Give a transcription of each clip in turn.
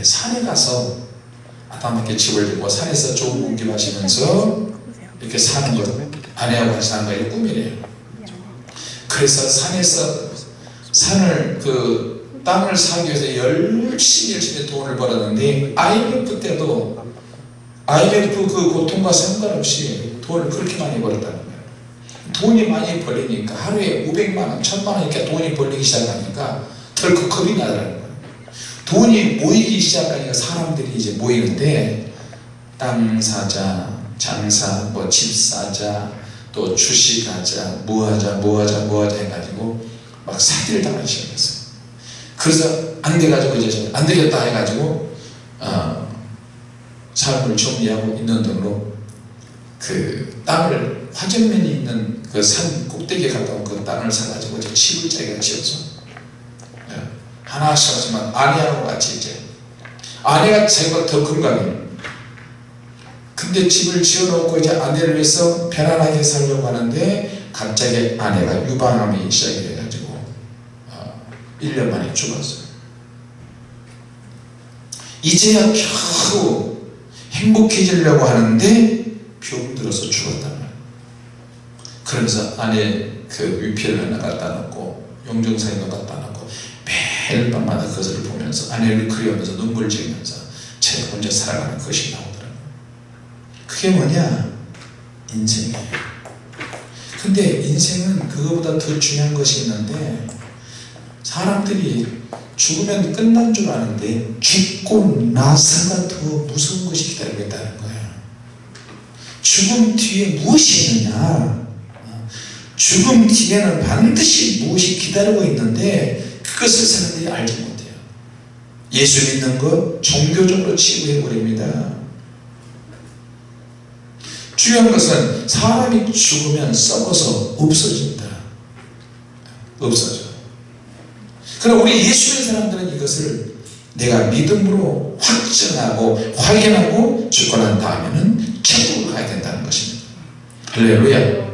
때 산에 가서 아담에게 집을 짓고 산에서 좋은 공기 마시면서 이렇게 사는 것 아내하고 사는 거예요 꿈이래요. 그래서 산에서 산을 그 땅을 사기 위해서 열심히 열심히 돈을 벌었는데 IMF 때도 IMF 그 고통과 상관없이 돈을 그렇게 많이 벌었다는 거예요. 돈이 많이 벌리니까 하루에 500만원, 1000만원 이렇게 돈이 벌리기 시작하니까 덜컥 겁이 나더라는 거예요 돈이 모이기 시작하니까 사람들이 이제 모이는데 땅 사자, 장사, 뭐 집 사자, 또 주식하자, 뭐하자, 뭐하자, 뭐하자 해가지고 막 사기를 당하기 시작했어요. 그래서 안 돼가지고 이제 안 되겠다 해가지고 어, 삶을 정리하고 있는 등으로 그 땅을 화전면이 있는 그 산 꼭대기에 가까운 그 땅을 사가지고 이제 집을 자기가 지어서 예, 하나씩 하지만 아내하고 같이 이제 아내가 자기가 더 건강해요. 근데 집을 지어놓고 이제 아내를 위해서 편안하게 살려고 하는데 갑자기 아내가 유방암이 시작이 돼가지고 어, 1년 만에 죽었어요. 이제야 겨우 행복해지려고 하는데 병들어서 죽었단 말이에요. 그러면서 아내 그 위피를 하나 갖다 놓고 용정사에 갖다 매일 밤마다 그것을 보면서 아내를 그리우면서 눈물 지으면서 제가 혼자 살아가는 것이 나오더라고요. 그게 뭐냐? 인생이에요. 근데 인생은 그거보다 더 중요한 것이 있는데 사람들이 죽으면 끝난 줄 아는데 죽고 나서가 더 무서운 것이 기다리고 있다는 거예요. 죽음 뒤에 무엇이 있느냐? 죽음 뒤에는 반드시 무엇이 기다리고 있는데 그것을 사람들이 알지 못해요. 예수 믿는 것 종교적으로 치부해버립니다. 중요한 것은 사람이 죽으면 썩어서 없어진다. 없어져. 그럼 우리 예수 믿는 사람들은 이것을 내가 믿음으로 확증하고 확인하고 죽고 난 다음에는 천국을 가야 된다는 것입니다. 할렐루야.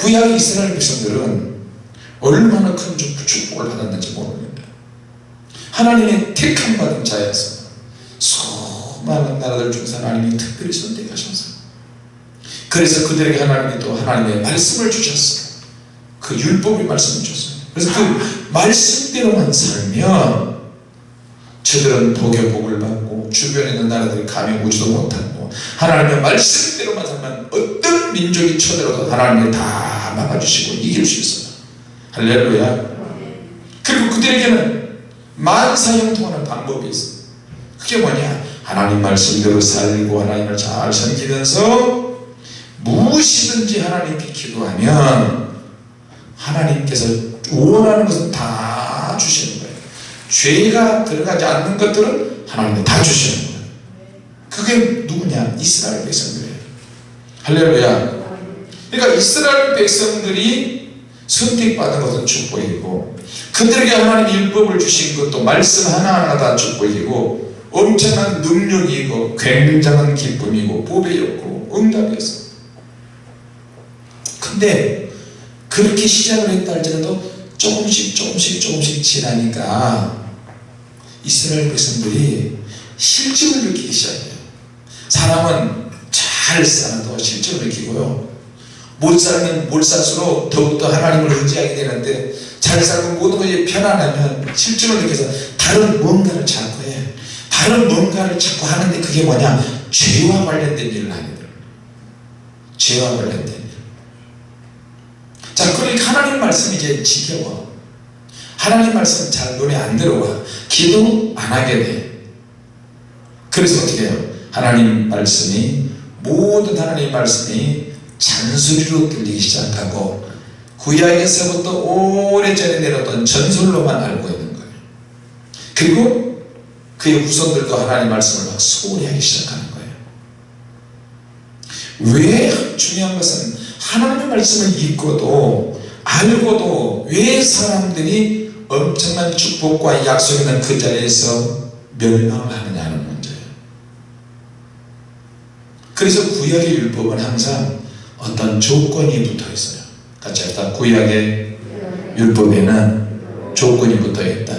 구약 이스라엘 백성들은 얼마나 큰 축복을 받았는지 모릅니다. 하나님의 택함 받은 자였어. 수많은 나라들 중에서 하나님이 특별히 선택하셔서 그래서 그들에게 하나님이 또 하나님의 말씀을 주셨어. 그 율법의 말씀을 줬어요. 그래서 그 말씀대로만 살면 저들은 복의 복을 받고 주변에 있는 나라들이 감히 오지도 못하고 하나님의 말씀대로만 살면 어떤 민족이 쳐들어도 하나님이 다 막아주시고 이길 수 있어요 할렐루야. 그리고 그들에게는 만사 형통하는 방법이 있어요. 그게 뭐냐? 하나님 말씀대로 살고 하나님을 잘 섬기면서 무엇이든지 하나님께 기도하면 하나님께서 원하는 것은 다 주시는 거예요. 죄가 들어가지 않는 것들은 하나님이 다 주시는 거예요. 그게 누구냐? 이스라엘 백성들이에요. 할렐루야. 그러니까 이스라엘 백성들이 선택받은 것은 축복이고 그들에게 하나님 율법을 주신 것도 말씀 하나하나 다 축복이고 엄청난 능력이고 굉장한 기쁨이고 보배였고 응답이었어 근데 그렇게 시작을 했다 할지라도 조금씩 조금씩 조금씩 지나니까 이스라엘 백성들이 실증을 느끼기 시작해요. 사람은 잘 살아도 실증을 느끼고요 못 살면 못 살수록 더욱더 하나님을 의지하게 되는데 잘 살고 모든 것이 편안하면 실증을 느껴서 다른 뭔가를 자꾸 해. 다른 뭔가를 자꾸 하는데 그게 뭐냐? 죄와 관련된 일을 하게 돼요. 죄와 관련된 일. 자 그러니까 하나님 말씀이 이제 지겨워. 하나님 말씀 잘 눈에 안 들어와. 기도 안 하게 돼. 그래서 어떻게 해요? 하나님 말씀이 모든 하나님 말씀이 잔소리로 들리기 시작하고 구약에서부터 오래전에 내렸던 전설로만 알고 있는 거예요. 그리고 그의 후손들도 하나님 말씀을 막 소홀히 하기 시작하는 거예요. 왜 중요한 것은 하나님의 말씀을 읽고도 알고도 왜 사람들이 엄청난 축복과 약속 있는 그 자리에서 멸망을 하느냐는 문제예요. 그래서 구약의 율법은 항상 어떤 조건이 붙어 있어요. 같이 합시다 구약의 율법에는 조건이 붙어 있다.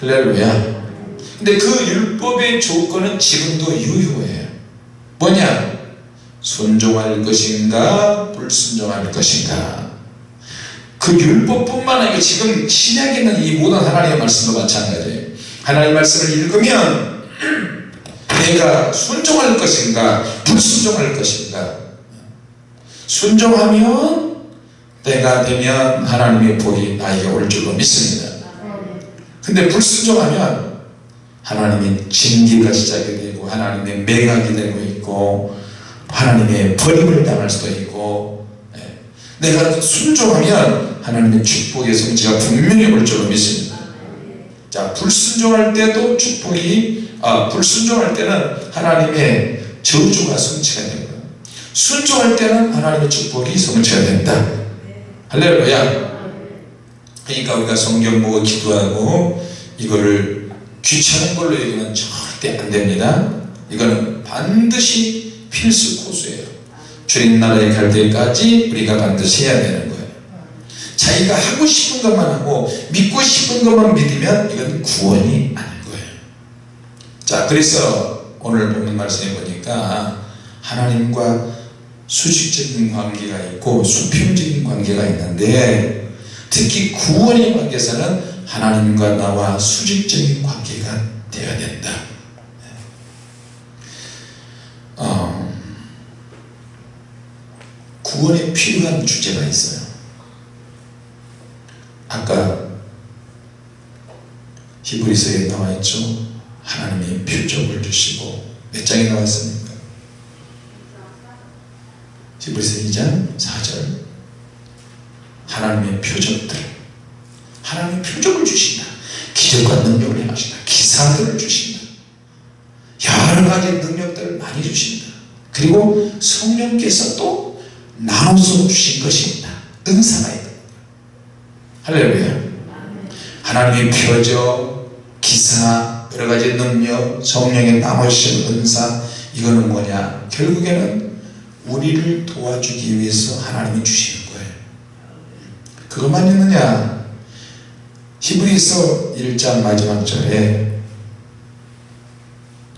할렐루야. 근데 그 율법의 조건은 지금도 유효해요. 뭐냐? 순종할 것인가? 불순종할 것인가? 그 율법뿐만 아니라 지금 신약에 있는 이 모든 하나님의 말씀도 마찬가지예요 하나님의 말씀을 읽으면 내가 순종할 것인가? 불순종할 것인가 순종하면 때가 되면 하나님의 복이 나에게 올 줄로 믿습니다. 근데 불순종하면 하나님의 징계가 시작이 되고 하나님의 맹악이 되고 있고 하나님의 버림을 당할 수도 있고 예. 내가 순종하면 하나님의 축복의 성취가 분명히 올 줄로 믿습니다. 자 불순종할 때도 축복이 아 불순종할 때는 하나님의 저주가 성취가 됩니다 순종할 때는 하나님의 축복이 성취가 된다. 할렐루야. 그러니까 우리가 성경 보고 기도하고 이거를 귀찮은 걸로 여기면 절대 안 됩니다. 이거는 반드시 필수 코스예요. 주님 나라에 갈 때까지 우리가 반드시 해야 되는 거예요. 자기가 하고 싶은 것만 하고 믿고 싶은 것만 믿으면 이건 구원이 아닌 거예요. 자 그래서 오늘 보는 말씀에 보니까 하나님과 수직적인 관계가 있고 수평적인 관계가 있는데 특히 구원의 관계에서는 하나님과 나와 수직적인 관계가 되어야 된다. 어, 구원에 필요한 주제가 있어요. 아까 히브리서에 나와 있죠. 하나님이 표적을 주시고 몇 장에 나왔습니까 히브리서 2장 4절. 하나님의 표적들. 하나님의 표적을 주신다. 기적과 능력을 행하신다. 기사들을 주신다. 여러 가지 능력들을 많이 주신다. 그리고 성령께서 또 나눠서 주신 것입니다. 은사가 있다 할렐루야. 하나님의 표적 기사 여러 가지 능력 성령의 나눠주신 은사 이거는 뭐냐? 결국에는 우리를 도와주기 위해서 하나님이 주시는 거예요. 그것만 있느냐? 히브리서 1장 마지막 절에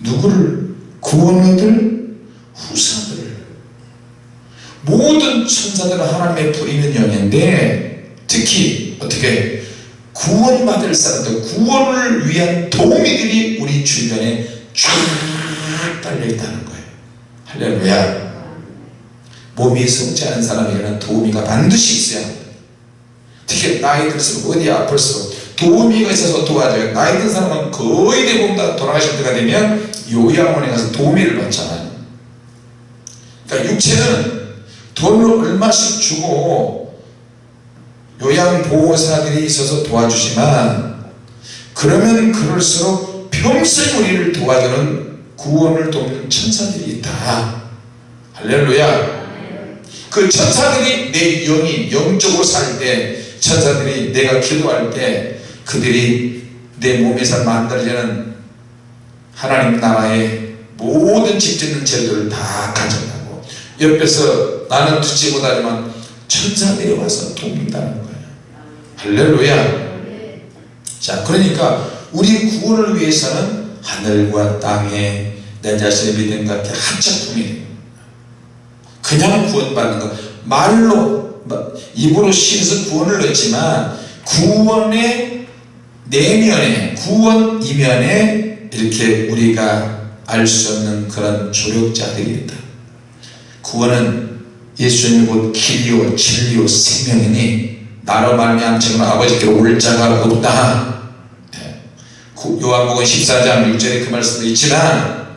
누구를? 구원 얻을 후사들을. 모든 천사들은 하나님의 부리는 영인데 특히 어떻게? 구원받을 사람들 구원을 위한 도우미들이 우리 주변에 쭉 달려있다는 거예요. 할렐루야 몸이 성취하는 사람에게는 도우미가 반드시 있어야 합니다. 특히 나이 들수록 어디 아플수록. 도우미가 있어서 도와줘요. 나이 든 사람은 거의 대부분 다 돌아가실 때가 되면 요양원에 가서 도우미를 받잖아요. 그러니까 육체는 돈을 얼마씩 주고 요양보호사들이 있어서 도와주지만 그러면 그럴수록 평생 우리를 도와주는 구원을 돕는 천사들이 있다. 할렐루야 그 천사들이 내 영이 영적으로 살 때 천사들이 내가 기도할 때 그들이 내 몸에서 만들어지는 하나님 나라의 모든 집 짓는 재료들을 다 가져가고. 옆에서 나는 듣지 못하지만 천사들이 와서 돕는다는 거예요. 할렐루야. 자 그러니까 우리 구원을 위해서는 하늘과 땅에 내 자신의 믿음과 함께 합작품이 그냥 구원받는 것. 말로 입으로 신에서 구원을 넣지만 구원의 내면에 구원 이면에 이렇게 우리가 알 수 없는 그런 조력자들이 있다. 구원은 예수님이 곧 길이요 진리요 생명이니 나로 말미암 지금 아버지께로 올 자가 없다. 네. 요한복음 14장 6절에 그 말씀도 있지만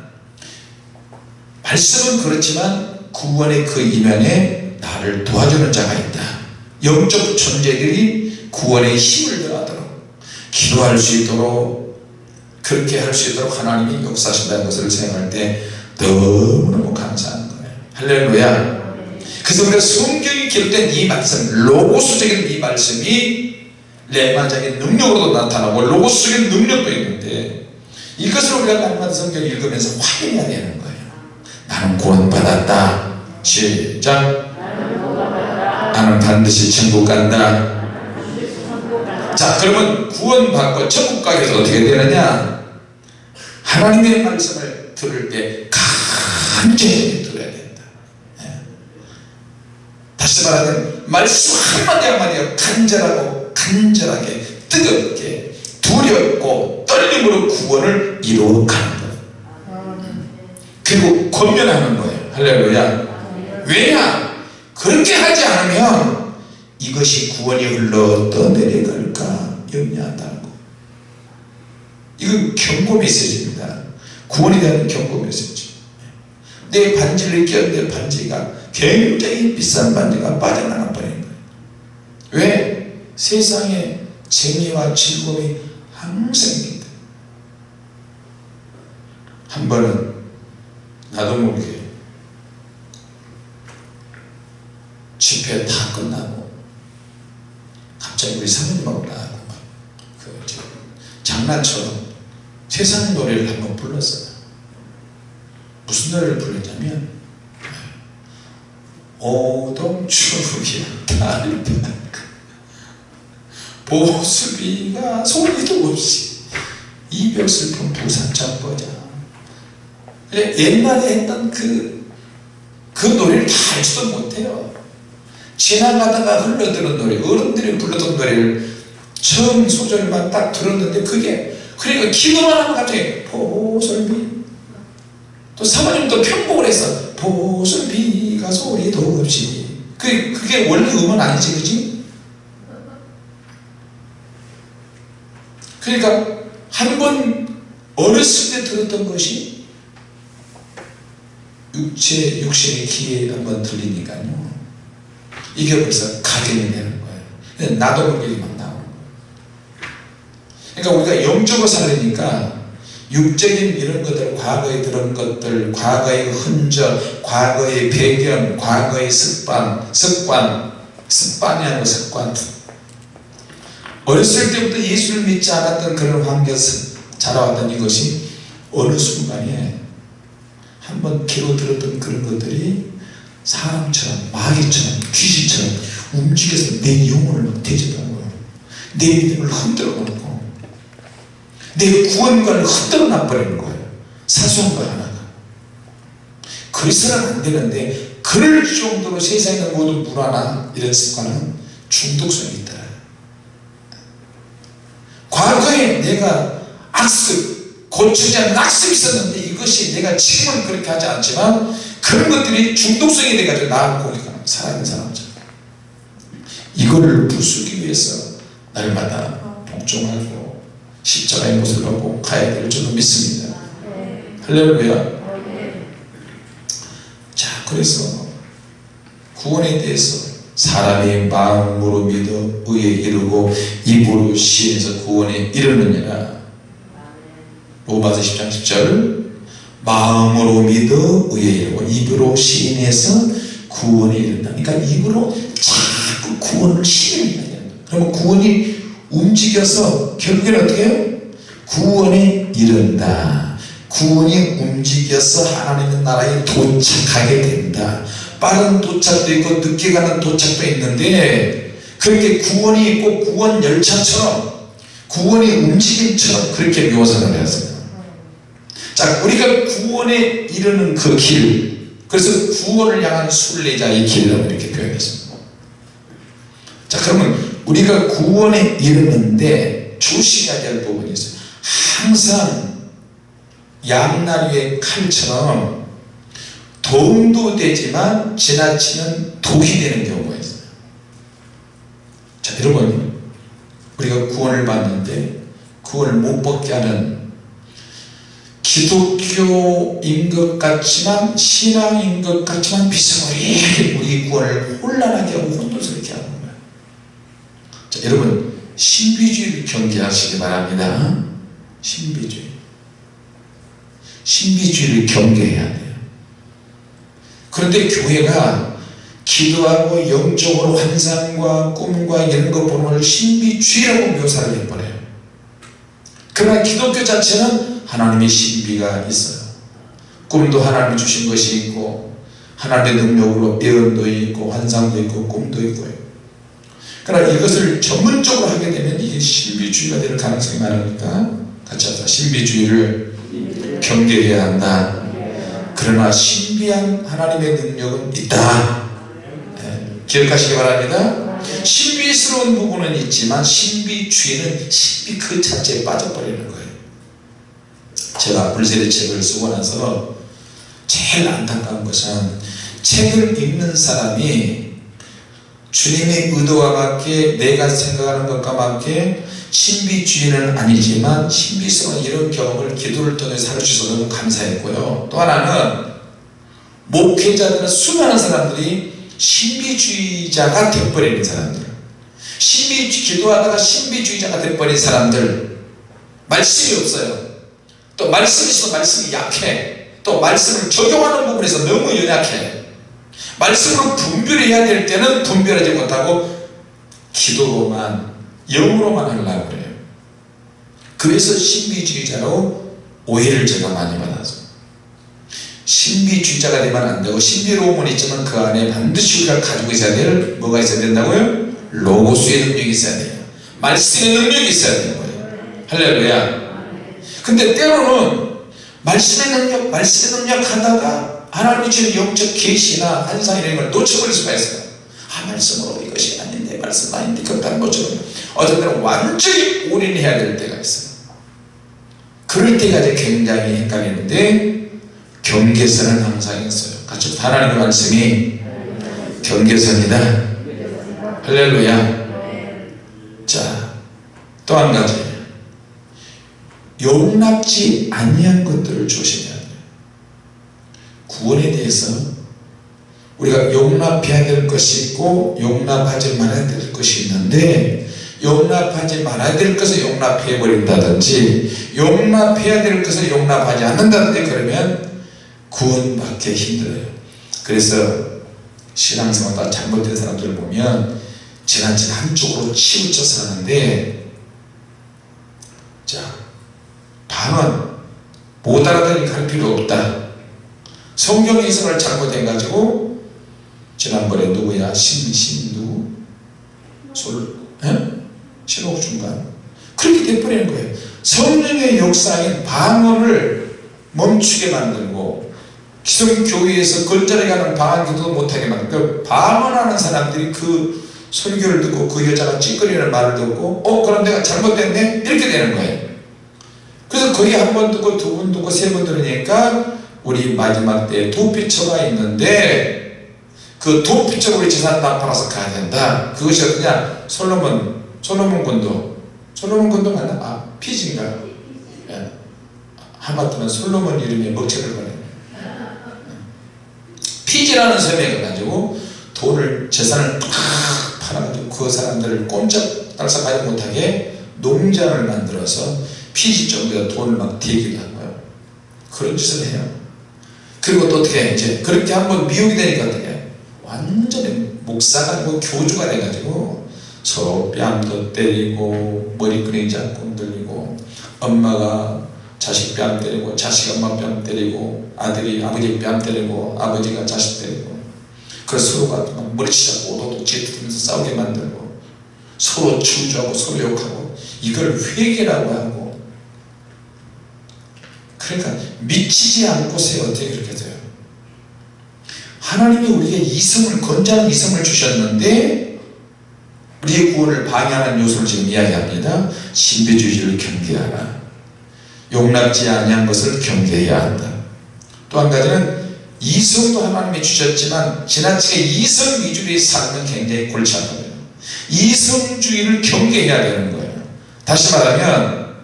말씀은 그렇지만 구원의 그 이면에 나를 도와주는 자가 있다. 영적 존재들이 구원의 힘을 더하도록 기도할 수 있도록 그렇게 할 수 있도록 하나님이 역사하신다는 것을 생각할 때 너무너무 감사한 거예요. 할렐루야. 그래서 우리가 성경이 기록된 이 말씀 로고스적인 이 말씀이 레마적인 능력으로도 나타나고 로고스적인 능력도 있는데 이것을 우리가 날마다 성경 읽으면서 확인해야 되는 거예요 나는 구원받았다. 시작. 나는 반드시 천국 간다. 자 그러면 구원받고 천국 가기 위해서 어떻게 되느냐? 하나님의 말씀을 들을 때 간절히 들어야 된다. 예. 다시 말하면 말씀 한마디 한마디가 간절하고 간절하게 뜨겁게 두렵고 떨림으로 구원을 이루어가는 그리고 권면하는 거예요. 할렐루야. 왜냐? 그렇게 하지 않으면 이것이 구원이 흘러 떠내려갈까 염려한다는 거. 이건 경고 메시지입니다. 구원에 대한 경고 메시지 내 반지를 꼈는데 반지가 굉장히 비싼 반지가 빠져나가 버린 거예요. 왜? 세상에 재미와 즐거움이 항상 있다 한 번은 나도 모르게 집회 다 끝나고 갑자기 우리 사모님하고 나하고 막그 장난처럼 세상 노래를 한번 불렀어요. 무슨 노래를 불렀냐면 오동추기야 보수비가 소리도 없이 이별 슬픔 부산창 버자 옛날에 했던 그, 그 노래를 다 알지도 못해요 지나가다가 흘러드는 노래 어른들이 불렀던 노래를 처음 소절만 딱 들었는데 그게 그러니까 기도만 하면 갑자기 보솔비 또 사모님도 편곡을 해서 보솔비가 소리도 없이 그게, 그게 원래 음은 아니지 그지? 그러니까 한 번 어렸을 때 들었던 것이 육체 육신의 귀에 한번 들리니까요. 이게 벌써 각인이 되는 거예요. 나도 모르게 막 나오는 거예요. 그러니까 우리가 영적으로 살리니까 육적인 이런 것들 과거에 들은 것들 과거의 흔적 과거의 배경 과거의 습관 습관 습관이 아니고 습관. 어렸을 때부터 예수를 믿지 않았던 그런 환경에서 자라왔던 이것이 어느 순간에 한번 귀로 들었던 그런 것들이 사람처럼 마귀처럼 귀신처럼 움직여서 내 영혼을 대접하고 내 믿음을 흔들어 놓고 내 구원관을 흔들어 놔버리는 거예요. 사소한 거 하나가. 그래서는 안 되는데 그럴 정도로 있는 모든 문화나 이런 습관은 중독성이 있다. 과거에 내가 악습 않은 악습이 있었는데 이것이 내가 지금은 그렇게 하지 않지만 그런 것들이 중독성이 돼가지고 나하고 공격하는 살아있는 사람들 이거를 부수기 위해서 날마다 복종하고 십자가의 모습을 하고 가야 될 줄로 믿습니다. 할렐루야. 자 그래서 구원에 대해서 사람이 마음으로 믿어 의에 이르고 입으로 시인해서 구원에 이르느니라 로마서 10장 10절. 마음으로 믿어 의에 이르고 입으로 시인해서 구원에 이른다. 그러니까 입으로 자꾸 구원을 시인해야 된다. 그러면 구원이 움직여서 결국에는 어떻게 해요? 구원에 이른다. 구원이 움직여서 하나님의 나라에 도착하게 된다. 빠른 도착도 있고 늦게 가는 도착도 있는데 그렇게 구원이 있고 구원 열차처럼 구원의 움직임처럼 그렇게 묘사를 했어요 자 우리가 구원에 이르는 그 길 그래서 구원을 향한 순례자의 길이라고 이렇게 표현했습니다. 자 그러면 우리가 구원에 이르는데 조심해야 될 부분이 있어요. 항상 양날의 칼처럼 도움도 되지만 지나치면 독이 되는 경우가 있어요. 자 여러분 우리가 구원을 받는데 구원을 못 받게 하는 기독교인 것 같지만 신앙인 것 같지만 비스무리 우리 구원을 혼란하게 하고 혼돈스럽게 하는 거예요 자 여러분 신비주의를 경계하시기 바랍니다. 신비주의. 신비주의를 경계해야 돼요. 그런데 교회가 기도하고 영적으로 환상과 꿈과 이런 거 보는 걸 신비주의라고 묘사를 해버려요. 그러나 기독교 자체는 하나님의 신비가 있어요. 꿈도 하나님이 주신 것이 있고 하나님의 능력으로 예언도 있고 환상도 있고 꿈도 있고요. 그러나 이것을 전문적으로 하게 되면 이게 신비주의가 될 가능성이 많으니까 같이 하자 신비주의를 경계해야 한다. 그러나 신비한 하나님의 능력은 있다. 네, 기억하시기 바랍니다. 신비스러운 부분은 있지만 신비주의는 신비 그 자체에 빠져버리는 거예요 제가 불세례 책을 쓰고 나서 제일 안타까운 것은 책을 읽는 사람이 주님의 의도와 맞게 내가 생각하는 것과 맞게 신비주의는 아니지만 신비스러운 이런 경험을 기도를 통해 살려주셔서 너무 감사했고요. 또 하나는 목회자들은 수많은 사람들이 신비주의자가 되어버리는 사람들 신비 기도하다가 신비주의자가 되어버린 사람들 말씀이 없어요 또 말씀이 있어 말씀이 약해. 또 말씀을 적용하는 부분에서 너무 연약해. 말씀으로 분별해야 될 때는 분별하지 못하고 기도로만 영으로만 하려고 그래요. 그래서 신비주의자로 오해를 제가 많이 받아서. 신비주의자가 되면 안 되고 신비로움은 있지만 그 안에 반드시 우리가 가지고 있어야 될 뭐가 있어야 된다고요? 로고스의 능력이 있어야 돼요. 말씀의 능력이 있어야 되는 거예요. 할렐루야 근데 때로는 말씀의 능력 말씀의 능력 하다가 하나님이 주는 영적 계시나 환상 이런 걸 놓쳐버릴 수가 있어요. 아 말씀으로 이것이 아닌데 말씀 아닌데 그렇다는 것처럼 어떤 때는 완전히 올인해야 될 때가 있어요. 그럴 이제 굉장히 헷갈리는데 경계선은 항상 있어요. 같이 하나님의 말씀이 경계선이다. 할렐루야. 자 또 한 가지 용납지 아니한 것들을 조심해야 돼요 구원에 대해서 우리가 용납해야 될 것이 있고 용납하지 말아야 될 것이 있는데 용납하지 말아야 될 것을 용납해 버린다든지 용납해야 될 것을 용납하지 않는다든지 그러면 구원받기 힘들어요. 그래서 신앙생활 잘못된 사람들을 보면 지나치게 한쪽으로 치우쳐서 하는데 자 방언 못 알아들으니까 할 필요 없다. 성경 해석을 잘못해가지고 지난번에 누구야? 신신 누구 솔 신옥 중간. 그렇게 돼버리는 거예요. 성령의 역사인 방언을 멈추게 만들고 기성교회에서 걸절해 가는 방언기도 못하게 만들고 그 방언하는 사람들이 그 설교를 듣고 그 여자가 찌꺼리는 말을 듣고 어 그럼 내가 잘못됐네? 이렇게 되는 거예요 그래서 거기 한 번 듣고 두 번 듣고 세 번 들으니까 우리 마지막 때 도피처가 있는데 그 도피처 우리 재산 나팔아서 가야 된다 그것이 어떠냐 솔로몬 솔로몬 군도 솔로몬 군도 맞나? 아 피지인가? 예. 하마터면 솔로몬 이름에 먹칠을 거네 피지라는 섬에 가가지고 돈을 재산을 팍 팔아가지고 그 사람들을 꼼짝 달싹 하지 못하게 농장을 만들어서 피지 정도에 돈을 막 대기를 한 거예요. 그런 짓을 해요. 그리고 또 어떻게 해 이제 그렇게 한번 미혹이 되니까 어떻게 해 완전히 목사가 아니고 교주가 돼가지고 서로 뺨도 때리고 머리끄댕이 잡고 흔들리고 엄마가 자식 뺨 때리고 자식 엄마 뺨 때리고 아들이 아버지 뺨 때리고 아버지가 자식 때리고 그래서 서로가 머리치자고 오도도 질투면서 싸우게 만들고 서로 충주하고 서로 욕하고 이걸 회개라고 하고 그러니까 미치지 않고서 어떻게 그렇게 돼요. 하나님이 우리에게 이성을 건장한 이성을 주셨는데 우리의 구원을 방해하는 요소를 지금 이야기합니다. 신비주의를 경계하라. 용납지 아니한 것을 경계해야 한다. 또 한 가지는 이성도 하나님이 주셨지만 지나치게 이성 위주의 삶은 굉장히 골치 아파요. 이성주의를 경계해야 되는 거예요. 다시 말하면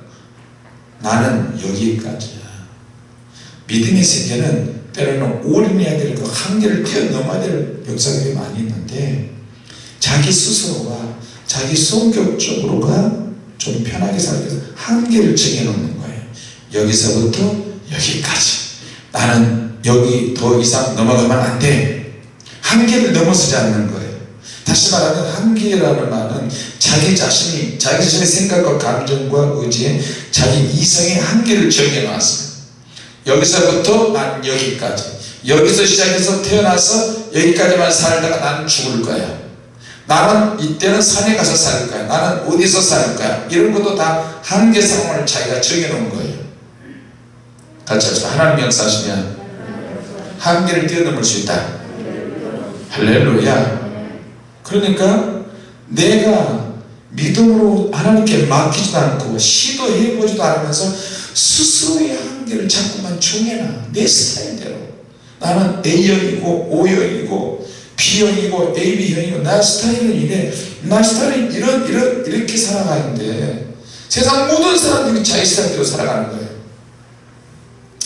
나는 여기까지야 믿음의 세계는 때로는 올인해야 될 그 한계를 뛰어넘어야 될 역사들이 많이 있는데 자기 스스로가 자기 성격적으로가 좀 편하게 살기 위해서 한계를 정해놓는 거예요. 여기서부터 여기까지. 나는 여기 더 이상 넘어가면 안돼. 한계를 넘어서지 않는 거예요. 다시 말하면 한계라는 말은 자기 자신이 자기 자신의 생각과 감정과 의지에 자기 이성의 한계를 정해놨어요 여기서부터 난 여기까지. 여기서 시작해서 태어나서 여기까지만 살다가 나는 죽을 거야. 나는 이때는 산에 가서 살 거야. 나는 어디서 살 거야. 이런 것도 다 한계 상황을 자기가 정해놓은 거예요. 같이 합시다. 하나님 역사하시면 한계를 뛰어넘을 수 있다. 할렐루야. 그러니까 내가 믿음으로 하나님께 맡기지도 않고 시도해보지도 않으면서 스스로의 한계를 자꾸만 정해놔. 내 스타일대로. 나는 A형이고 O형이고 B형이고 AB형이고 나 스타일은 이래. 나 스타일은 이런 이런 이렇게 살아가는데 세상 모든 사람들이 자기 스타일대로 살아가는 거예요.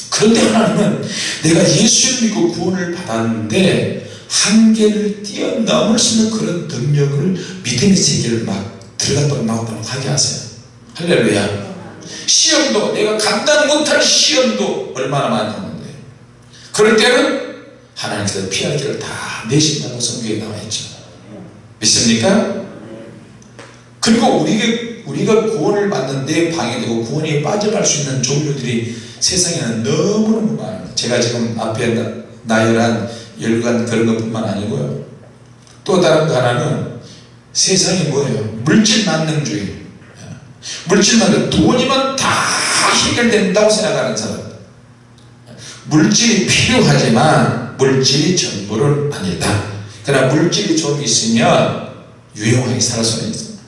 그런데 하나님은 내가 예수를 믿고 구원을 받았는데 한계를 뛰어넘을 수 있는 그런 능력을 믿음의 세계를 막 들어갔다가 나왔다가 하게 하세요. 할렐루야 시험도 내가 감당 못할 시험도 얼마나 많이 오는데. 그럴 때는 하나님께서 피할 길을 다 내신다고 성경에 나와 있죠. 믿습니까? 그리고 우리가, 우리가 구원을 받는데 방해되고 구원에 빠져갈 수 있는 종류들이 세상에는 너무너무 많아요. 제가 지금 앞에 나, 나열한 열간 그런 것뿐만 아니고요. 또 다른 거 하나는 세상이 뭐예요? 물질 만능주의 물질 만능 돈이면 다 해결된다고 생각하는 사람. 물질이 필요하지만 물질이 전부는 아니다. 그러나 물질이 좀 있으면 유용하게 살 수는 있습니다.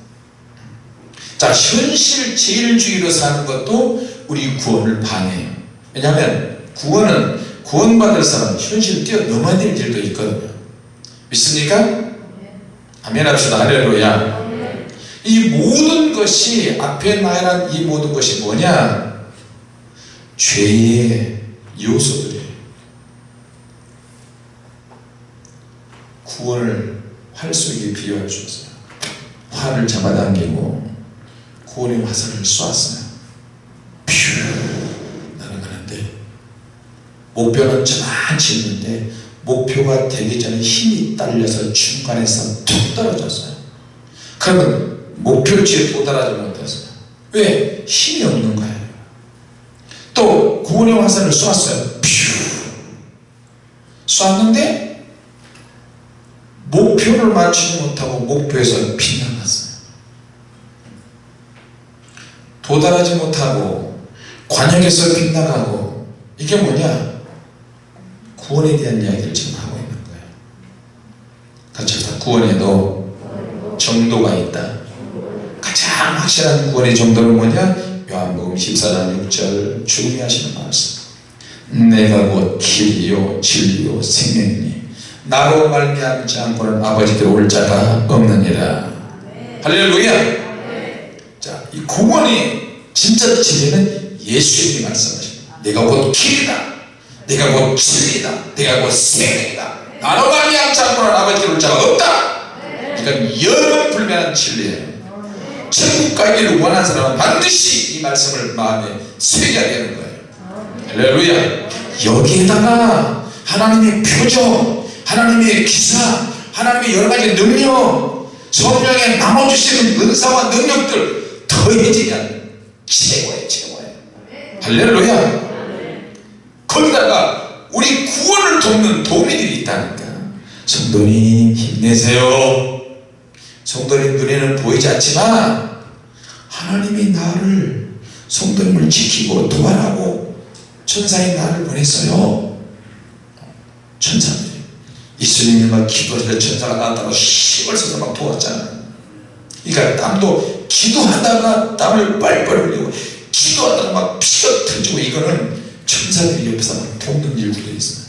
자 현실 제일주의로 사는 것도 우리 구원을 방해해요. 왜냐하면 구원은 구원받을 사람은 현실을 뛰어넘어야 될 일도 있거든요. 믿습니까? 아멘 합시다. 할렐루야 이 모든 것이 앞에 나열한 이 모든 것이 뭐냐? 죄의 요소들이에요. 구원을 활쏘기에 비유할 수 있어요. 활을 잡아당기고 구원의 화살을 쏘았어요 퓨! 날아가는데 목표는 저만치 있는데 목표가 되기 전에 힘이 딸려서 중간에서 툭 떨어졌어요. 그러면 목표치에 도달하지 못했어요. 왜? 힘이 없는 거예요. 또 구원의 화살을 쏘았어요. 퓨! 쏘았는데 목표를 맞추지 못하고 목표에서 빗나갔어요. 도달하지 못하고 관역에서 빗나가고 이게 뭐냐? 구원에 대한 이야기를 지금 하고 있는 거예요. 같이 합시다. 구원에도 정도가 있다 가장 확실한 구원의 정도는 뭐냐? 요한복음 14장 6절 주님이 하시는 말씀. 내가 곧 길이요 진리요 생명이니 나로 말미암지 않고는 아버지께로 올 자가 없느니라. 할렐루야. 자, 이 구원이 진짜 진리는 예수님이 말씀하십니다. 내가 곧 길이다. 내가 곧 진리다. 내가 곧 생명이다. 나로 말미암지 않고는 아버지께로 올 자가 없다. 그러니까 영원 불변한 진리예요 천국 가기를 원하는 사람은 반드시 이 말씀을 마음에 새겨야 되는 거예요. 할렐루야. 여기에다가 하나님의 표정 하나님의 기사 하나님의 여러가지 능력 성령의 나눠주시는 은사와 능력들 더해지면 최고예요 최고예요. 할렐루야. 거기다가 우리 구원을 돕는 도움이들이 있다니까. 성도님 힘내세요 성도님 눈에는 보이지 않지만 하나님이 나를 성도님을 지키고 도와라고 천사의 나를 보냈어요. 천사들이. 예수님이 막 기도하실 천사가 나왔다고 힘을 써서 막 도왔잖아요. 그러니까 땀도 기도하다가 땀을 빨빨 흘리고 기도하다가 막 피가 터지고 이거는 천사들이 옆에서 막 돕는 일들도 있어요.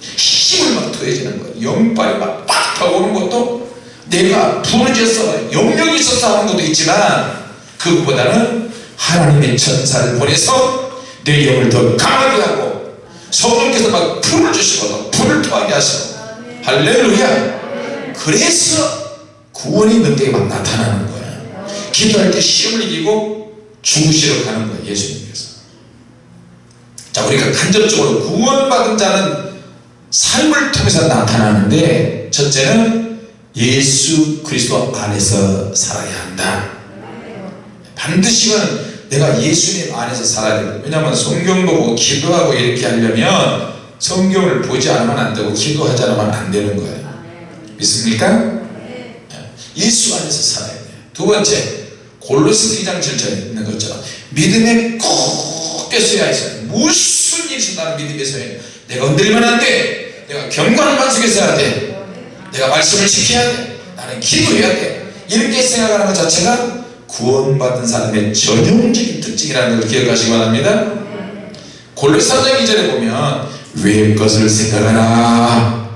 힘을 막 더해지는 거예요. 영빨이 막팍 오는 것도 내가 부르짖어서 영역이 있어서 하는 것도 있지만 그것보다는 하나님의 천사를 보내서 내 영을 더 강하게 하고 성령께서 막 불을 주시고 불을 토하게 하시고. 할렐루야. 그래서 구원이 너에게 막 나타나는 거야. 기도할 때 시험을 이기고 죽으시러 가는 거야 예수님께서. 자 우리가 간접적으로 구원받은 자는 삶을 통해서 나타나는데 첫째는 예수 그리스도 안에서 살아야 한다. 반드시는 내가 예수님 안에서 살아야 돼요 왜냐하면 성경 보고 기도하고 이렇게 하려면 성경을 보지 않으면 안 되고 기도하지 않으면 안 되는 거예요. 믿습니까? 예수 안에서 살아야 돼요. 두 번째 골로스 2장 7절에 있는 것처럼 믿음에 꼭 굳게 서야 해서 무슨 일이 있다는 믿음의 서야 내가 흔들리면 안돼. 내가 경건한 반석에 서야 돼 내가 말씀을 지켜야 돼. 나는 기도해야 돼. 이렇게 생각하는 것 자체가 구원받은 사람의 전형적인 특징이라는 걸 기억하시기 바랍니다. 골로새 3장 2절에 보면 외의 것을 생각하라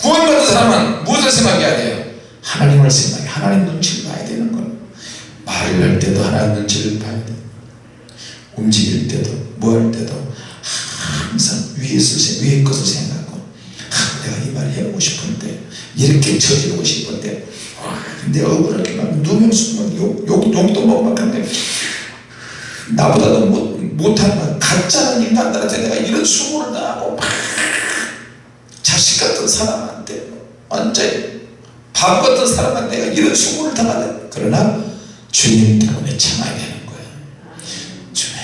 구원받은 사람은 무엇을 생각해야 돼요? 하나님을 생각해. 하나님 눈치를 봐야 되는 거예요 말을 할 때도 하나님 눈치를 봐야 돼요 움직일 때도 뭐 할 때도 항상 위의 것을 생각하 고 아, 내가 이 말을 해보고 싶은데 이렇게 저지르고 싶은데. 아, 근데 억울하게 막 누명수 욕, 욕, 욕도 먹고 막 하는데 나보다 도 못, 못한 가짜는 인간들한테 내가 이런 수고를 당하고 막 자식 같은 사람한테 완전히 바보 같은 사람한테 내가 이런 수고를 당하네 그러나 주님 때문에 참아야 되는 거예요 주님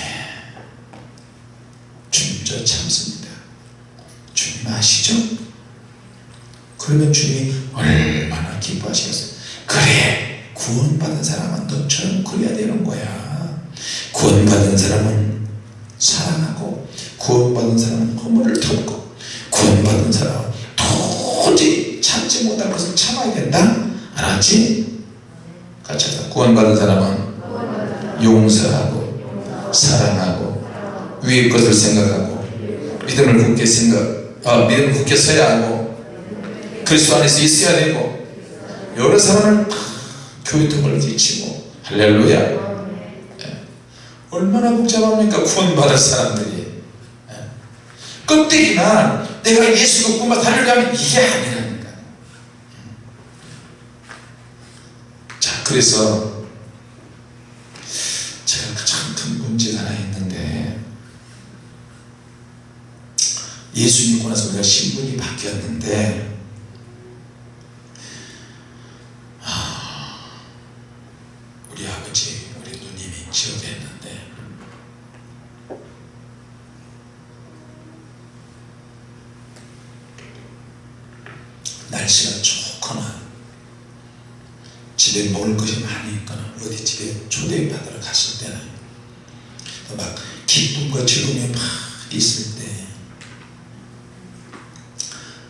주님 저 참습니다. 주님 아시죠? 그러면 주님이 얼마나 기뻐하시겠어요? 그래 구원받은 사람은 너처럼 그래야 되는 거야. 구원받은 사람은 사랑하고 구원받은 사람은 허물을 덮고 구원받은 사람은 도저히 참지 못할 것을 참아야 된다. 알았지? 같이 하자. 구원받은 사람은 용서하고 사랑하고 위의 것을 생각하고 믿음을 굳게 생각 아, 믿음을 굳게 서야 하고 그리스도 안에서 있어야 되고 여러 사람을 교회 등을 끼치고 할렐루야. 예. 얼마나 복잡합니까? 구원받을 사람들이. 예. 껍데기나 내가 예수 믿고만 살려면 이게 아니라니까 자 그래서 제가 가장 큰 문제가 하나 있는데 예수 믿고 나서 우리가 신분이 바뀌었는데 우리 아버지 우리 누님이 지옥에 있는데 날씨가 좋거나 집에 먹을 것이 많이 있거나 어디 집에 초대받으러 갔을 때는 막 기쁨과 즐거움이 막 있을 때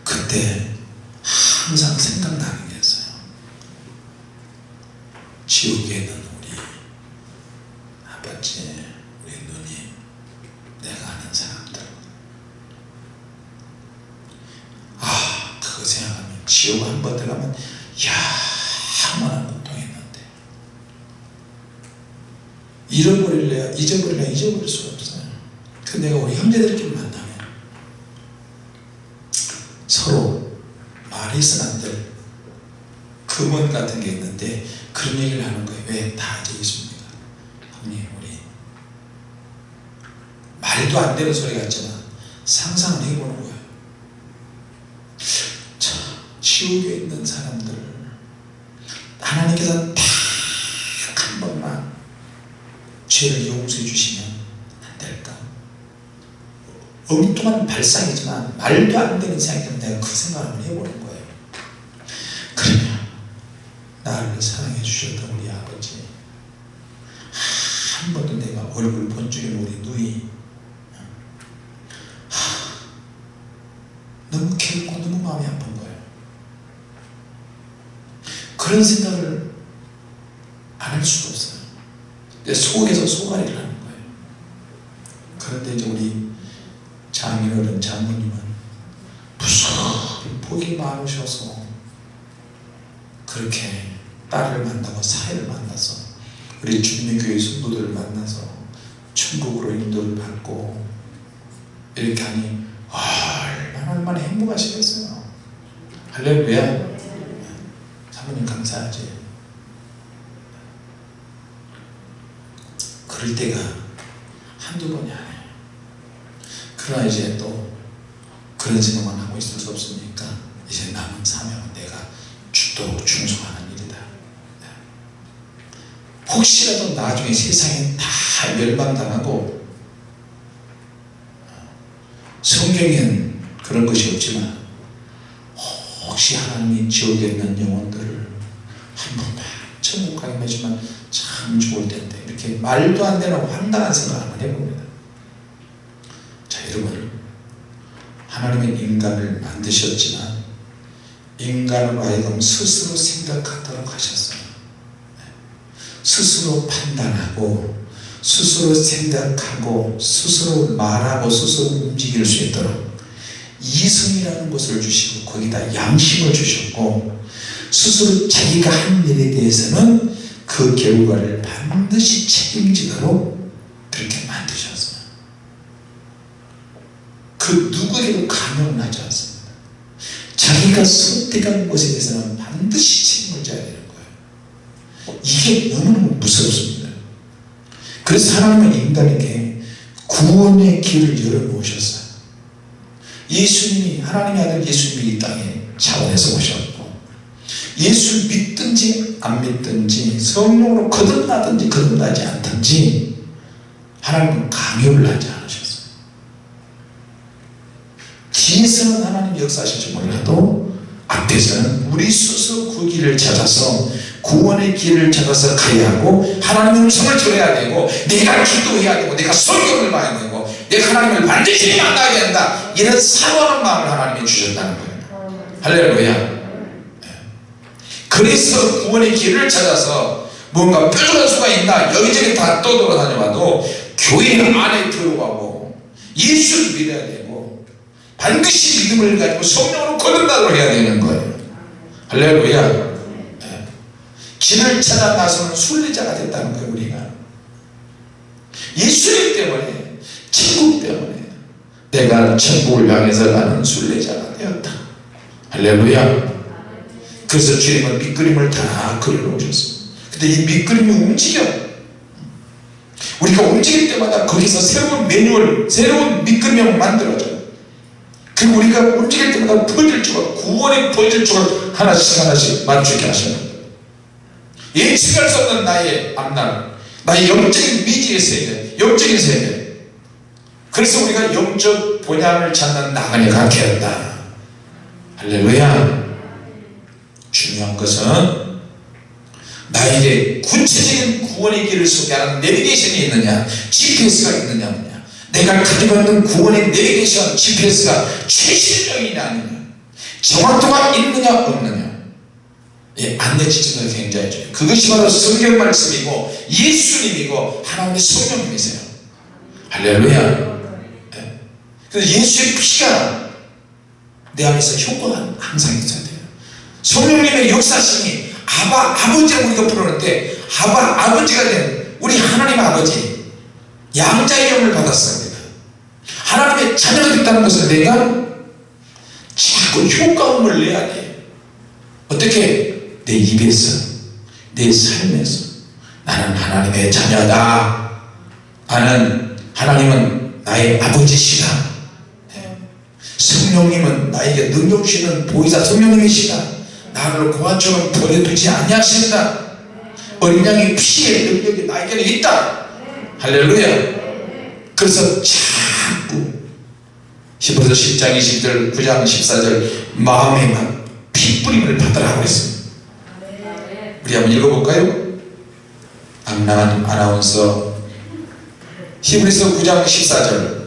그때 항상 생각나는 게 있어요. 지옥에 있는 우리 아버지 우리 누님 내가 아는 사람들. 아 그거 생각하면 지옥 한 번 들어가면 야 얼마나 고통했는데. 잃어버릴래야 잊어버릴래야 잊어버릴 수가 없어요 그 내가 우리 형제들끼리 만나면 서로 말해서는 안될 금원 같은 게 있는데 그런 얘기를 하는 거예요. 왜? 다 알고 있습니까 형님 우리 말도 안 되는 소리 같지만 상상을 해보는 거예요 자 지옥에 있는 사람들 하나님께서 딱 한 번만 죄를 용서해 주시면 안 될까 엉뚱한 발상이지만 말도 안 되는 생각이지만 내가 그 생각을 해보는 거예요. 그러면 나를 사랑해 주셨던 우리 아버지 한 번도 내가 얼굴 본 적이 우리 누이 너무 괴롭고 너무 마음이 아픈 거예요. 그런 생각을 안 할 수가 없어요. 내 속에서 소가리를 하는 거예요 그런데 이제 우리 장인어른 장모님은 무섭게 복이 많으셔서 그렇게 딸을 만나고 사회를 만나서 우리 주님교회 성도들을 만나서 천국으로 인도를 받고 이렇게 하니 얼마나 얼마나 행복하시겠어요. 할렐루야. 사모님 감사하지. 그럴 때가 한두 번이 아니에요. 그러나 이제 또 그런 생각만 하고 있을 수 없으니까 이제 남은 사명은 내가 주도 충성하는 일이다 혹시라도 나중에 세상에 다 멸망당하고 성경에는 그런 것이 없지만 혹시 하나님이 지옥에 있는 영혼들을 한 번만 천국 가기만 해주면 참 좋을 텐데 이렇게 말도 안 되는 황당한 생각 한번 해봅니다. 자 여러분. 하나님은 인간을 만드셨지만 인간으로 하여금 스스로 생각하도록 하셨어요 스스로 판단하고 스스로 생각하고 스스로 말하고 스스로 움직일 수 있도록 이성이라는 것을 주시고 거기다 양심을 주셨고 스스로 자기가 한 일에 대해서는 그 결과를 반드시 책임지도록 그렇게 만드셨어요 그 누구에게도 강요는 하지 않습니다. 자기가 선택한 것에 대해서는 반드시 책임을 져야 거예요 이게 너무너무 무섭습니다. 그래서 하나님은 인간에게 구원의 길을 열어놓으셨어요. 예수님이 하나님의 아들 예수님이 이 땅에 차원에서 오셨고 예수 믿든지 안 믿든지 성령으로 거듭나든지 거듭나지 않든지 하나님은 강요를 하지 않으셨어요. 뒤에서는 하나님 역사하실지 몰라도 앞에서는 우리 스스로 그 길을 찾아서 구원의 길을 찾아서 가야 하고 하나님의 음성을 들어야 되고 내가 기도해야 되고 내가 성경을 봐야 되고 내가 하나님을 반드시 만나야 된다. 이런 사랑하는 마음을 하나님이 주셨다는 거예요. 할렐루야. 그래서 구원의 길을 찾아서 뭔가 뾰족한 수가 있나 여기저기 다 떠돌아다녀봐도 교회 안에 들어가고 예수를 믿어야 되고 반드시 믿음을 가지고 성령으로 거듭나도록 해야 되는 거예요. 할렐루야 길을 찾아 나서는 순례자가 됐다는 거예요 우리가. 예수님 때문에 천국 때문에 내가 천국을 향해서 가는 순례자가 되었다. 할렐루야. 그래서 주님은 밑그림을 다 그려놓으셨습니다. 근데 이 밑그림이 움직여. 우리가 움직일 때마다 거기서 새로운 매뉴얼 새로운 밑그림을 만들어져요. 그리고 우리가 움직일 때마다 조각 구원의 조각 하나씩 하나씩 맞추게 하시는 예측할 수 없는 나의 앞날 나의 영적인 미지의 세계 영적인 세계 그래서 우리가 영적 본향을 찾는 나그네가 되었다. 할렐루야. 중요한 것은 나에게 구체적인 구원의 길을 소개하는 내비게이션이 있느냐 GPS가 있느냐 내가 가지고 있는 구원의 내비게이션 GPS가 최신적이냐 아니냐. 정확도가 있느냐 없느냐 예, 안내지침도 굉장히 중요해요. 그것이 바로 성경 말씀이고 예수님이고 하나님의 성령님이세요. 할렐루야. 예. 그래서 예수의 피가 내 안에서 효과가 항상 있어야 돼요. 성령님의 역사심이 아바 아버지를 우리가 부르는 데 아바 아버지가 된 우리 하나님 아버지 양자의 영을 받았습니다 하나님의 자녀가 됐다는 것은 내가 자꾸 효과음을 내야 돼 어떻게 내 입에서 내 삶에서 나는 하나님의 자녀다. 나는 하나님은 나의 아버지시다. 성령님은 나에게 능력 주시는 보이사 성령님이시다. 나를 고아처럼 버려두지 아니하신다. 어린 양의 피의 능력이 나에게는 있다. 할렐루야. 그래서 자꾸 히브리서 10장 20절 9장 14절 마음에 막 피뿌림을 받으라고 했습니다 우리 한번 읽어볼까요? 안나한 아나운서. 히브리서 9장 14절.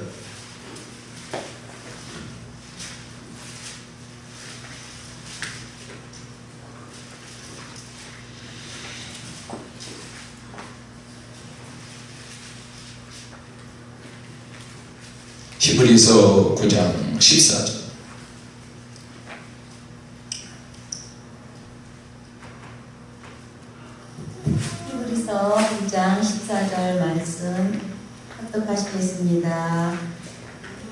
히브리서 9장 14절 히브리서 9장 14절 말씀 합독하시겠습니다.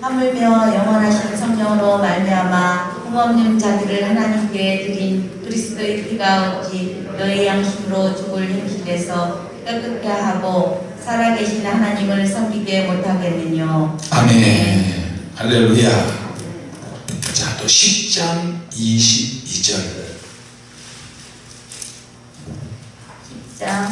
하물며 영원하신 성령으로 말미암아 흠없는 자들을 하나님께 드린 그리스도의 피가 오직 너의 양심으로 죽을 행실에서 깨끗게 하고 살아계신 하나님을 섬기게 못하겠느뇨. 아멘 할렐루야 자 또 10장 22절 10장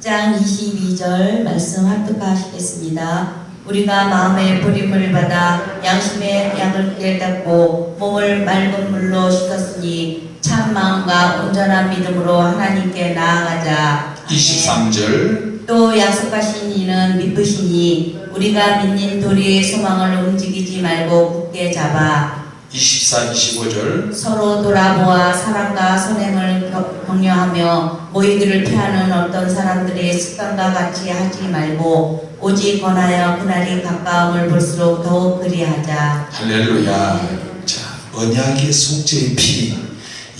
10장 22절 말씀 합독하시겠습니다. 우리가 마음의 버림을 받아 양심의 양을 깨닫고 몸을 맑은 물로 씻었으니 참 마음과 온전한 믿음으로 하나님께 나아가자. 23절. 또 약속하신 이는 미쁘시니 우리가 믿는 도리의 소망을 움직이지 말고 굳게 잡아 24, 25절. 서로 돌아보아 사랑과 선행을 격- 격려하며 모이기를 피하는 어떤 사람들의 습관과 같이 하지 말고 오직 권하여 그날이 가까움을 볼수록 더욱 그리하자. 할렐루야. 자 언약의 속죄의 피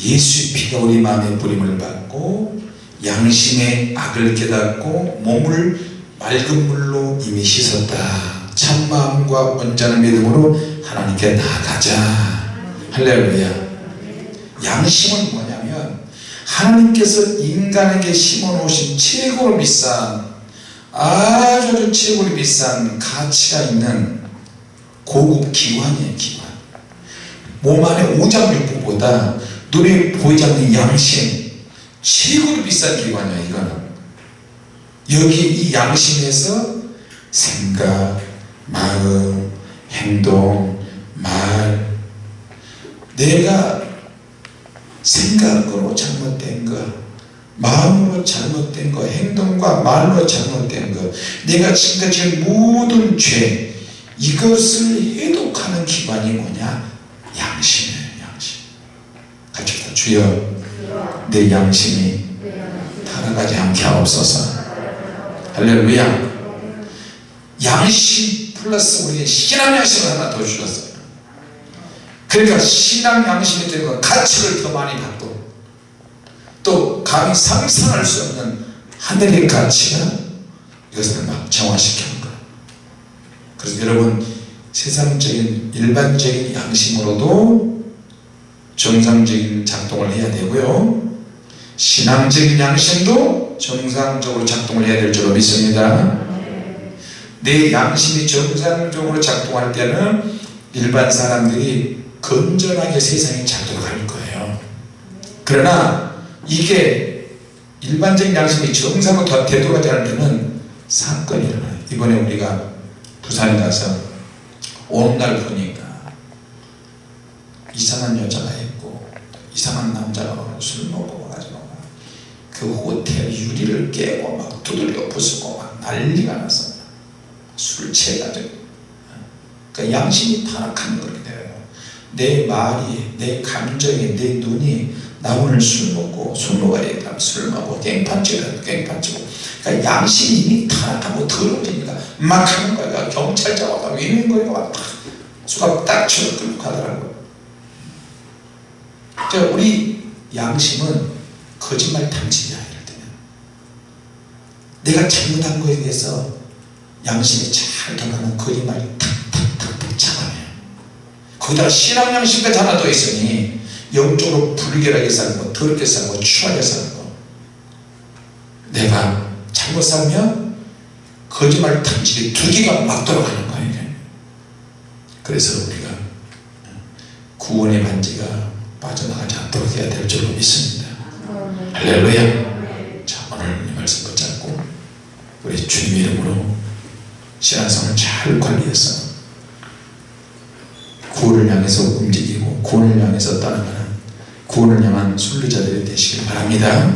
예수의 피가 우리 마음에 뿌림을 받고 양심의 악을 깨닫고 몸을 맑은 물로 이미 씻었다. 참마음과 온전한 믿음으로 하나님께 나아가자. 할렐루야. 양심은 뭐냐면 하나님께서 인간에게 심어놓으신 최고로 비싼 아주 아주 최고로 비싼 가치가 있는 고급 기관이에요 기관. 몸 안에 오장육부보다 눈에 보이지 않는 양심 최고로 비싼 기관이야 이거는 여기 이 양심에서 생각 마음 행동 말 내가 생각으로 잘못된 거 마음으로 잘못된 거 행동과 말로 잘못된 거 내가 지금까지 한 모든 죄 이것을 해독하는 기관이 뭐냐? 양심이에요 양심. 같이 다. 주여 내 양심이 타락하지 않게 하옵소서. 할렐루야. 양심 플러스 우리 신앙 양심을 하나 더 주셨어요. 그러니까 신앙 양심이 되고 가치를 더 많이 받고 또 감히 상상할 수 없는 하늘의 가치가 이것을 막 정화시키는 거예요. 그래서 여러분 세상적인 일반적인 양심으로도 정상적인 작동을 해야 되고요 신앙적인 양심도 정상적으로 작동을 해야 될 줄로 믿습니다. 내 양심이 정상적으로 작동할 때는 일반 사람들이 건전하게 세상에 잘 돌아갈 거예요. 그러나 이게 일반적인 양심이 정상으로 더 되돌아가지 않을 때는 사건이 일어나요. 이번에 우리가 부산에 가서 오는 날 보니까 이상한 여자가 있고 이상한 남자가 술 먹고 그 호텔 유리를 깨고 막 두들겨 부수고 막 난리가 났어 술 취해가지고 그 양심이 타락하는 거게 돼요. 내 말이 내 감정이 내 눈이 나 오늘 술 먹고 술 먹어야겠다. 술 먹고 깽판 치고 깽판 치고. 그러니까 양심이 이미 타락하고 더러워지니까 막 하는 거야 경찰차 와서 위는거리가 막 수갑 딱 치고 끌고 가더라고요. 자, 우리 양심은 거짓말 이럴 때는 내가 잘못한 거에 대해서 양심이 잘 돌아가는 거짓말이 탁탁탁탁 잡아내요 거기다가 신앙 양심까지 하나 더 있으니 영적으로 불결하게 살고 더럽게 살고 추하게 살고 내가 잘못 살면 거짓말 탐지기 두 개가 막 돌아가는 거예요. 그래서 우리가 구원의 반지가 빠져나가지 않도록 해야 될 줄로 믿습니다 할렐루야. 자 오늘 이 말씀 붙잡고 우리 주님 이름으로 신앙생활을 잘 관리해서 구원을 향해서 움직이고 구원을 향해서 따라가는 구원을 향한 순례자들이 되시길 바랍니다